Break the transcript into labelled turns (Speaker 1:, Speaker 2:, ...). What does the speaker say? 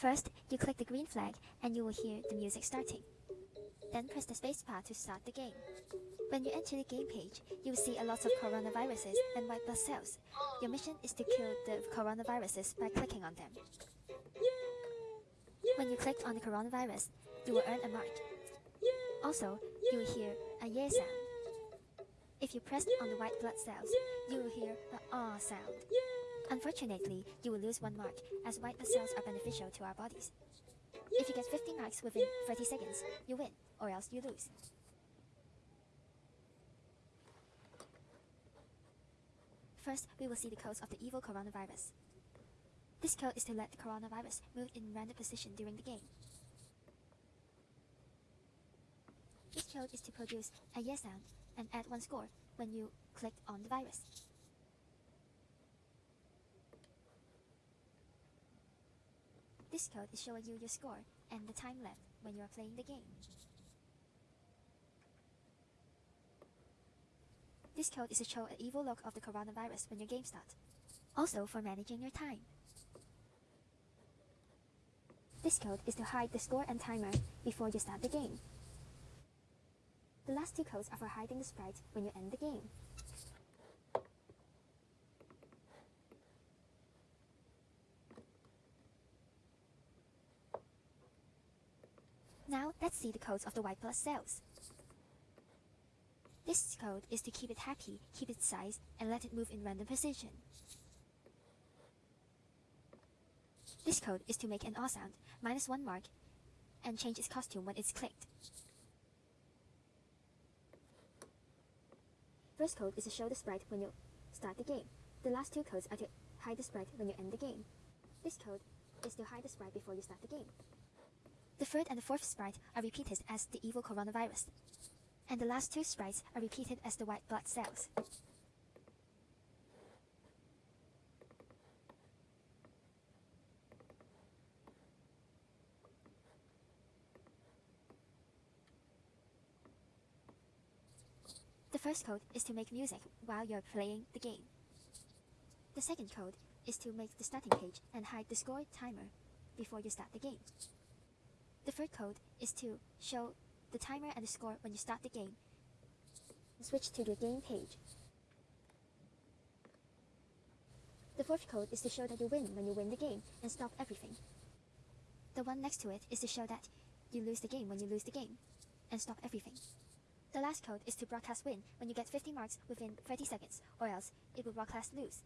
Speaker 1: First, you click the green flag and you will hear the music starting. Then press the spacebar to start the game. When you enter the game page, you will see a lot of coronaviruses and white blood cells. Your mission is to kill the coronaviruses by clicking on them. When you click on the coronavirus, you will earn a mark. Also, you will hear a yeah sound. If you press on the white blood cells, you will hear the ah sound. Unfortunately, you will lose one mark, as white blood cells are beneficial to our bodies. If you get 50 marks within 30 seconds, you win, or else you lose. First, we will see the codes of the evil coronavirus. This code is to let the coronavirus move in random position during the game. This code is to produce a yes sound and add one score when you click on the virus. This code is showing you your score and the time left when you are playing the game. This code is to show an evil look of the coronavirus when your game starts. Also for managing your time. This code is to hide the score and timer before you start the game. The last two codes are for hiding the sprite when you end the game. Now let's see the codes of the white blood cells. This code is to keep it happy, keep its size, and let it move in random position. This code is to make an awe sound, minus one mark, and change its costume when it's clicked. First code is to show the sprite when you start the game. The last two codes are to hide the sprite when you end the game. This code is to hide the sprite before you start the game. The third and the fourth sprite are repeated as the evil coronavirus. And the last two sprites are repeated as the white blood cells. The first code is to make music while you're playing the game. The second code is to make the starting page and hide the score timer before you start the game. The third code is to show the timer and the score when you start the game. Switch to the game page. The fourth code is to show that you win when you win the game and stop everything. The one next to it is to show that you lose the game when you lose the game and stop everything. The last code is to broadcast win when you get 50 marks within 30 seconds or else it will broadcast lose.